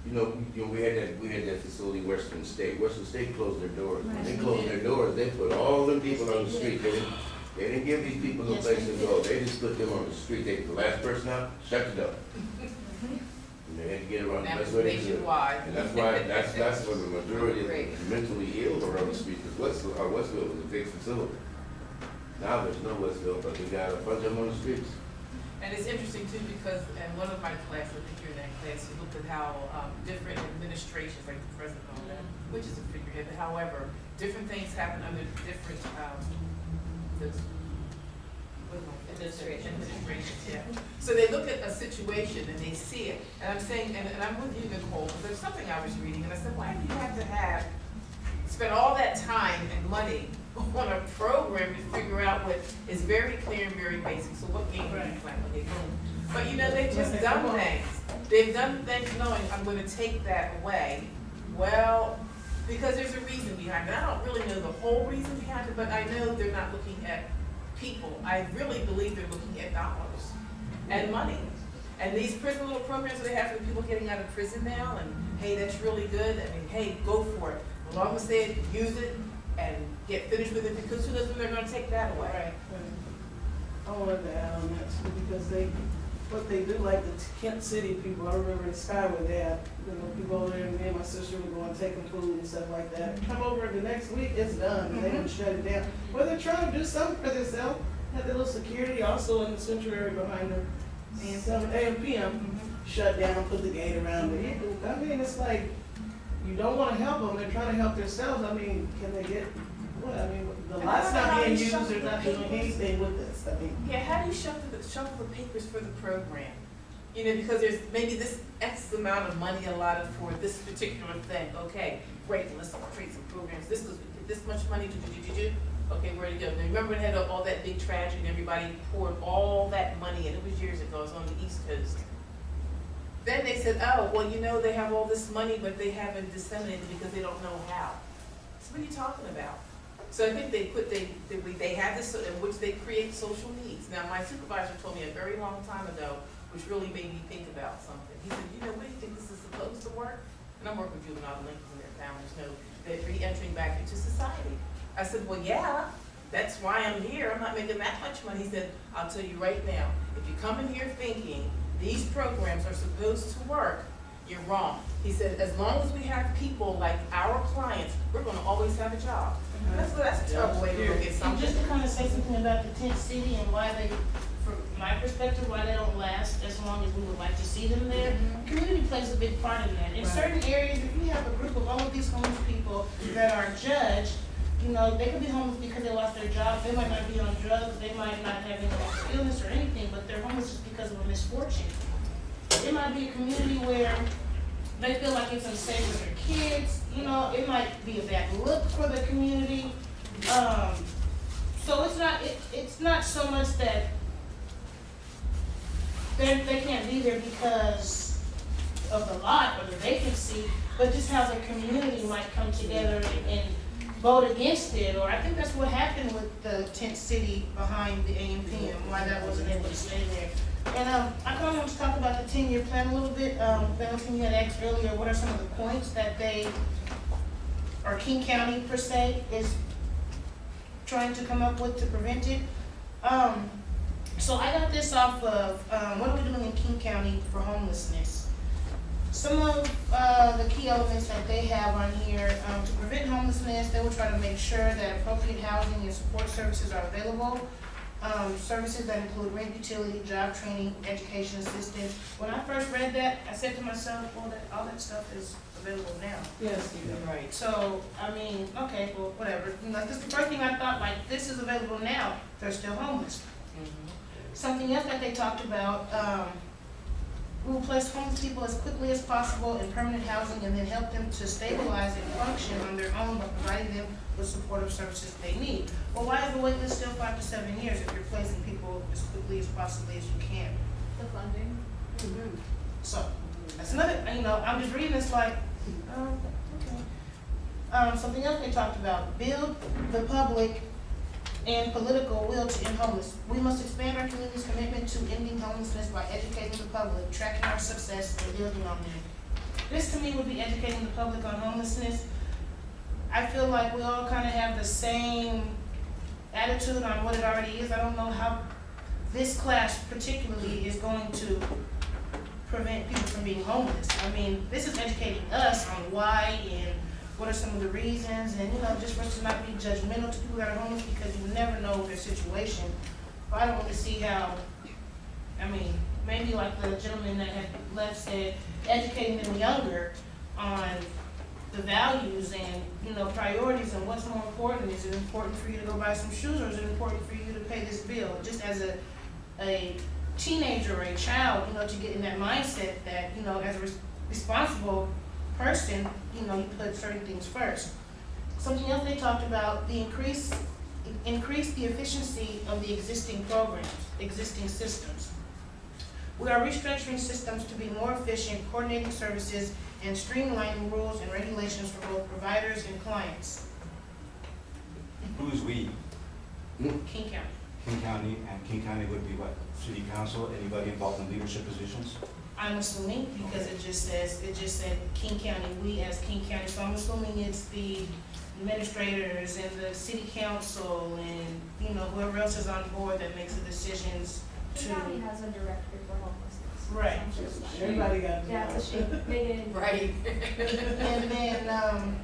you know, you know, we had that, we had that facility, Western State, Western State closed their doors. When they closed their doors, they put all them people on the street, they didn't, they didn't give these people no
Yes,
place to go, they just put them on the street, they, the last person out, shut the door. And they had to get around,
That
that's
was
what they did. And that's why, that's, that's where the majority of the mentally ill are on the street, because Westville, uh, Westville was a big facility. Now there's no Westville, but we got a bunch of them on the streets.
And it's interesting too, because in one of my classes, I think you're in that class, you looked at how, um, different administrations, like the president, and all that, which is a figurehead, but however, different things happen under different, um, the, what
Administration.
Administrations, yeah. So they look at a situation and they see it, and I'm saying, and, and I'm with you, Nicole, because there's something I was reading, and I said, why do you have to have, spend all that time and money on a program to figure out what is very clear and very basic, so what game are you
Right.
playing when you go? But you know, they've just done things, they've done things knowing, I'm gonna take that away, well, because there's a reason behind it, I don't really know the whole reason behind it, but I know they're not looking at people, I really believe they're looking at dollars and money. And these prison little programs that they have for people getting out of prison now, and hey, that's really good, I mean, hey, go for it. As long as they use it and get finished with it, because who knows when they're gonna take that away?
Right.
I wanted oh, to add um, on that too, because they, what they do, like the tent city people, I remember in Skyway, they had, you know, people over there, and me and my sister would go and take them food and stuff like that. Come over the next week, it's done, and they mm-hmm. would shut it down. Well, they're trying to do something for themselves, had the little security also in the sanctuary behind them. Some AM um, PM mm-hmm. shut down, put the gate around it. Mm-hmm. I mean, it's like, you don't wanna help them, they're trying to help themselves, I mean, can they get Well, I mean, the
And
lot's
know
being
you
used, they're not
the
doing
papers.
anything with this, I mean.
Yeah, how do you shuffle the, shuffle the papers for the program? You know, because there's maybe this X amount of money allotted for this particular thing, okay, great, let's create some programs, this get this much money, do, do, do, do, do, okay, where to go? Now, remember when it had all that big tragedy, and everybody poured all that money, and it was years ago, it was on the East Coast. Then they said, oh, well, you know, they have all this money, but they haven't disseminated because they don't know how. So what are you talking about? So I think they put, they, they, they have this, in which they create social needs. Now, my supervisor told me a very long time ago, which really made me think about something. He said, you know, what do you think this is supposed to work? And I'm working with juvenile delinquents and their families, know, they're re-entering back into society. I said, well, yeah, that's why I'm here, I'm not making that much money. He said, I'll tell you right now, if you come in here thinking these programs are supposed to work, you're wrong. He said, as long as we have people like our clients, we're gonna always have a job. Mm-hmm. That's, that's a terrible way to look at something.
And
something.
just to kind of say something about the tent city and why they, from my perspective, why they don't last as long as we would like to see them there. Mm-hmm. Community plays a big part in that. In
Right.
certain areas, if you have a group of all of these homeless people that are judged, you know, they could be homeless because they lost their job, they might not be on drugs, they might not have any illness or anything, but they're homeless just because of a misfortune. It might be a community where they feel like it's unsafe with their kids, you know, it might be a bad look for the community. Um, so it's not, it, it's not so much that they, they can't be there because of the lot or the vacancy, but just how the community might come together and vote against it, or I think that's what happened with the tent city behind the AMP and why that wasn't able to stay there. And, um, I kind of want to talk about the ten-year plan a little bit, um, Valentine, you had asked earlier, what are some of the points that they, or King County per se, is trying to come up with to prevent it? Um, so I got this off of, um, what are we doing in King County for homelessness? Some of, uh, the key elements that they have on here, um, to prevent homelessness, they will try to make sure that appropriate housing and support services are available. Um, services that include rent, utility, job training, education assistance. When I first read that, I said to myself, well, that, all that stuff is available now.
Yes, you're right.
So, I mean, okay, well, whatever, you know, this is the first thing I thought, like, this is available now, they're still homeless. Something else that they talked about, um, will place homeless people as quickly as possible in permanent housing and then help them to stabilize and function on their own by providing them with supportive services they need. Well, why is the wait list still five to seven years if you're placing people as quickly as possibly as you can?
The funding.
So, that's another, you know, I'm just reading this like, oh, okay. Um, something else they talked about, build the public and political will to end homelessness. We must expand our community's commitment to ending homelessness by educating the public, tracking our success, and building on them. This to me would be educating the public on homelessness. I feel like we all kind of have the same attitude on what it already is. I don't know how this class particularly is going to prevent people from being homeless. I mean, this is educating us on why and what are some of the reasons, and, you know, just for us to not be judgmental to people that are homeless, because you never know their situation. But I don't really see how, I mean, maybe like the gentleman that had left said, educating them younger on the values and, you know, priorities and what's more important. Is it important for you to go buy some shoes, or is it important for you to pay this bill? Just as a, a teenager or a child, you know, to get in that mindset that, you know, as a res- responsible person, you know, you put certain things first. Something else they talked about, the increase, increase the efficiency of the existing programs, existing systems. We are restructuring systems to be more efficient, coordinating services, and streamlining rules and regulations for both providers and clients.
Who's we?
King County.
King County, and King County would be what? City council, anybody involved in leadership positions?
I'm assuming, because it just says, it just said King County, we as King County, so I'm assuming it's the administrators and the city council and, you know, whoever else is on board that makes the decisions
The
to.
county has a director for homelessness.
Right.
So it's not-
Everybody got a
Yeah, it's a shame. Megan.
Right.
And then, um,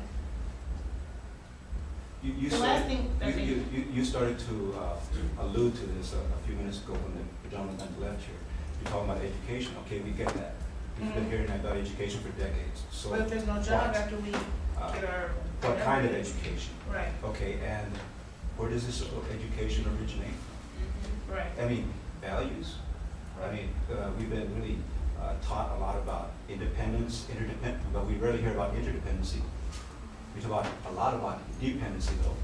You, you
The last
started,
thing
you,
they-
you, you- you started to uh, allude to this a, a few minutes ago when the gentleman left here. You're talking about education, okay, we get that. We've been hearing about education for decades, so.
But if there's no job
what?
after we
Uh,
get our.
What kind of education?
Right,
Okay, and where does this education originate?
right.
I mean, values. I mean, uh, we've been really uh, taught a lot about independence, interdependence, but we rarely hear about interdependency. We talk about, a lot about dependency though,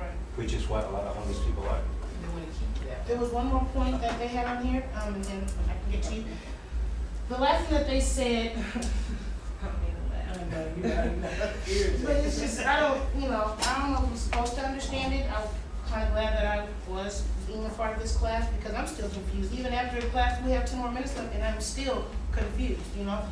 Right.
which is what a lot of homeless people are.
They wanna keep that.
There was one more point that they had on here, um, and then I can get to you. The last thing that they said,
I know, you got it.
but it's just, I don't, you know, I don't know if I'm supposed to understand it. I'm kind of glad that I was being a part of this class because I'm still confused. Even after the class, we have two more minutes left and I'm still confused, you know?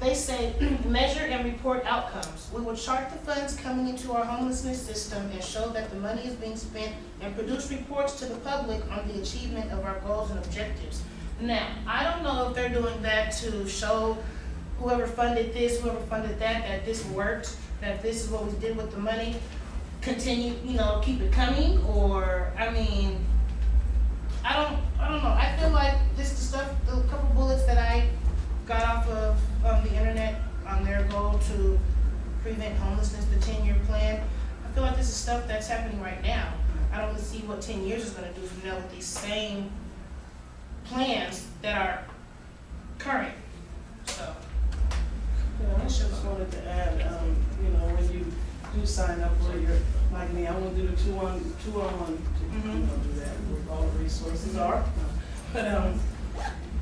They say, measure and report outcomes. We will chart the funds coming into our homelessness system and show that the money is being spent and produce reports to the public on the achievement of our goals and objectives. Now, I don't know if they're doing that to show whoever funded this, whoever funded that, that this worked, that this is what we did with the money, continue, you know, keep it coming, or, I mean, I don't, I don't know, I feel like this, the stuff, the couple bullets that I got off of, um, the internet on their goal to prevent homelessness, the ten-year plan, I feel like this is stuff that's happening right now. I don't see what ten years is gonna do from now with these same plans that are current, so.
Yeah, I just wanted to add, um, you know, when you do sign up for your, like me, I wanna do the two on, two on one, to, you know, do that, where all the resources are. But, um,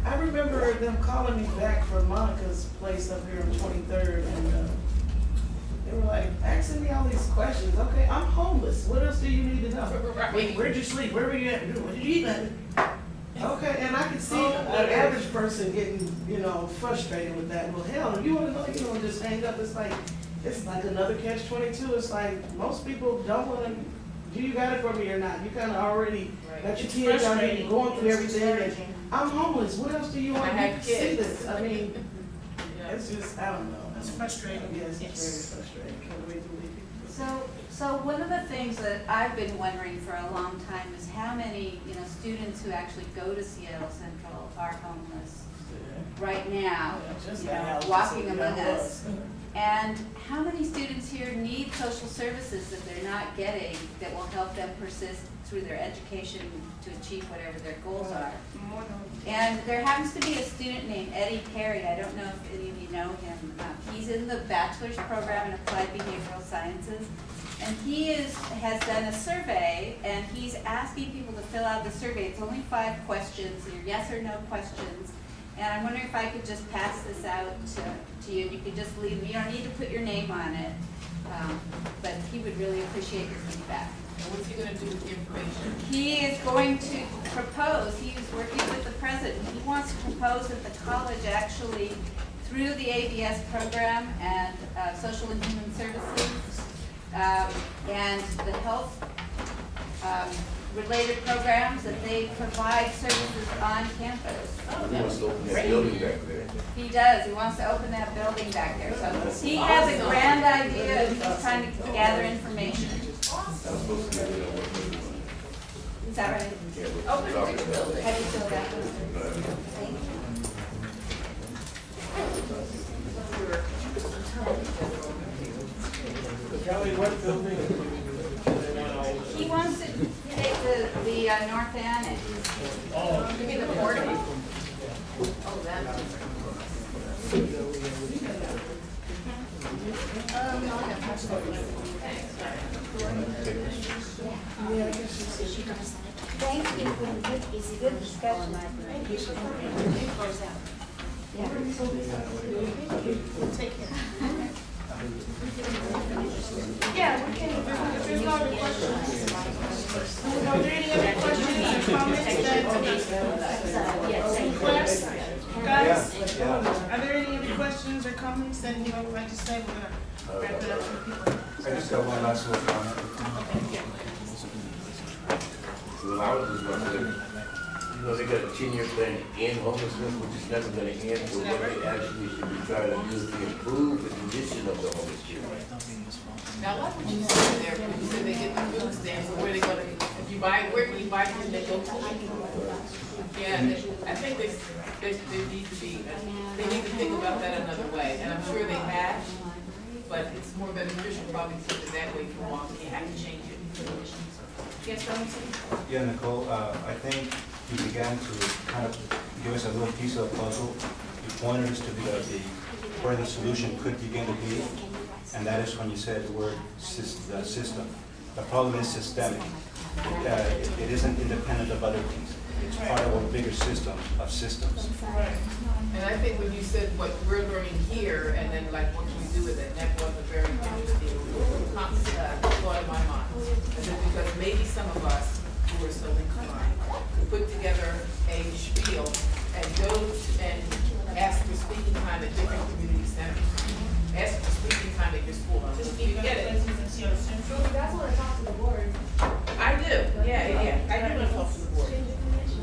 I remember them calling me back from Monica's place up here on Twenty-third, and, uh, they were like, asking me all these questions, okay, I'm homeless, what else do you need to know? Wait, where'd you sleep, where were you at, what did you eat? Okay, and I could see an average person getting, you know, frustrated with that. Well, hell, you wanna know, you know, just hang up, it's like, it's like another catch twenty-two, it's like, most people don't wanna, do you got it for me or not? You kinda already got your kids you're going through everything. I'm homeless, what else do you want
I
me
have
to see
kids.
this? I mean, it's just, I don't know.
It's frustrating.
Yes,
Yes.
it's very frustrating, can't wait to leave.
So, so one of the things that I've been wondering for a long time is how many, you know, students who actually go to Seattle Central are homeless right now,
Yeah, just
you know, walking
so,
among us. And how many students here need social services that they're not getting that will help them persist through their education to achieve whatever their goals are? And there happens to be a student named Eddie Perry, I don't know if any of you know him. Uh, He's in the bachelor's program in applied behavioral sciences. And he is, has done a survey, and he's asking people to fill out the survey. It's only five questions, they're yes or no questions. And I'm wondering if I could just pass this out to, to you, you could just leave, you don't need to put your name on it. Um, But he would really appreciate your feedback.
And what's he gonna do with the information?
He is going to propose, he is working with the president, he wants to propose that the college actually, through the ABS program and uh, Social and Human Services, um, and the health um, related programs, that they provide services on campus.
He wants to open that building back there.
He does, he wants to open that building back there, so he has a grand idea, and he's trying to gather information.
I was supposed to be there, what they doing.
Is that right?
Yeah, we're
Open
talking
the
about
building.
that.
Have you filled out those? Thank you.
Kelly, what building?
He wants to take the, the uh, North Annex.
You mean the port? Oh, that.
Thank you, for the good, it's a good discussion.
Take care. Yeah, we can, if there's no other questions. Are there any other questions or comments that, requests? Guys, are there any other questions or comments that anyone would like to say? We're gonna wrap it up for people.
I just got one last little comment.
Well, I was just wondering, you know, they got a ten-year plan in homelessness, which is never gonna end, but what they actually should be trying to do is to improve the condition of the homeless children.
Now, like would you say there, you said they get the food stamps, so where they gonna, if you buy, where can you buy food, they go to? Yeah, they- I think they, they, they need to be, they need to think about that another way, and I'm sure they have, but it's more beneficial probably to put it that way for long, you have to change it. Yes, Robinson?
Yeah, Nicole, uh, I think you began to kind of give us a little piece of the puzzle. He pointed us to the, the, where the solution could begin to be, and that is when you said the word the system. The problem is systemic. Uh, it- it isn't independent of other things. It's part of a bigger system of systems. Right.
And I think when you said what we're learning here, and then like what can we do with it, that was a very interesting uh, thought in my mind. Because maybe some of us who are so inclined put together a spiel and go and ask for speaking time at different community centers. Ask for speaking time at your school.
Just
You
speak up,
get it.
places in Seattle Central.
You guys wanna talk to the board?
I do, yeah, yeah, yeah. I do want to talk to the board.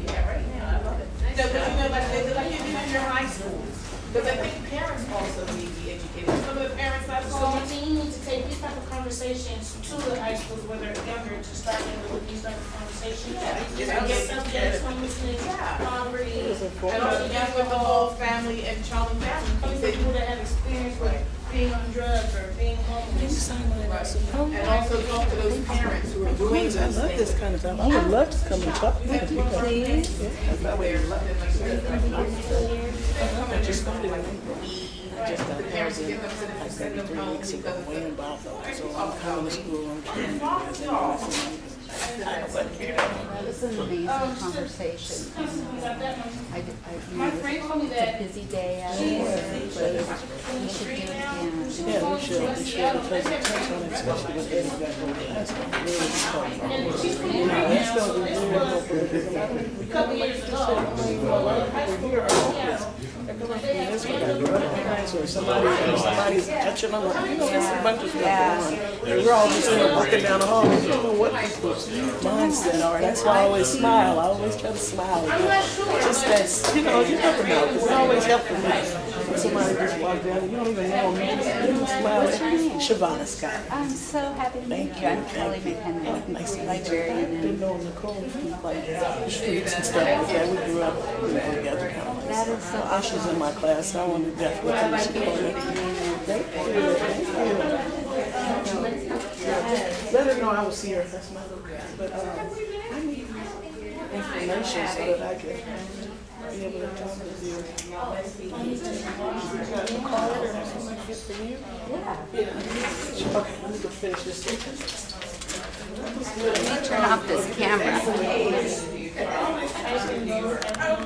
Yeah, right now, I love it. No, but you know, like, like you do in your high schools. Because I think parents also need to be educated. Some of the parents I
So
saw,
you think you need to take these type of conversations to the high schools where they're younger to start them with these type of conversations? Just
Yeah.
get subjects, homelessness,
Yeah.
poverty.
and also deal with the whole family and child and family.
Coming from people that have experience with being on drugs or being homeless.
Oh, and also talk to those parents who are doing those
I love this kind of stuff. I would love to come and talk to people.
Please.
I just started, I just
The send them, send them home because of
way
the.
so I'm coming to school, I'm trying to
This is an amazing
Um,
conversation.
We got that one.
I, I,
My friend told me that
it's a busy day out
in
but we should do it again.
Yeah, we should, we should, because it takes on especially with Eddie got to high school, really tough.
And
You know,
this
really
was
helpful, because a
a couple years ago. High school, yeah.
That's what I do. So if somebody, if somebody's touching on, the- you know, there's a bunch of stuff going on. We're all just in there walking down the hall, we don't know what people's mindset are. That's why I always smile, I always try to smile.
I'm.
Just that, you know, you never know, it's always helpful me. Somebody just walks down, and you don't even know them, you just give them a smile. Shavana Scott.
I'm so happy to meet
Thank
you.
you.
I'm Kelly McHenry,
Nice to meet you.
librarian
I've been knowing Nicole from like the streets and stuff like that. We grew up you know, together. Kind of like
that is so
Uh, in my class, so I want to definitely support her. Thank you, thank you. Let her know I will see her, that's my little girl. But, um, I need information so that I can be able to talk with you. You got a card or something I for you? Yeah. Okay, let me go finish this.
turn off this camera.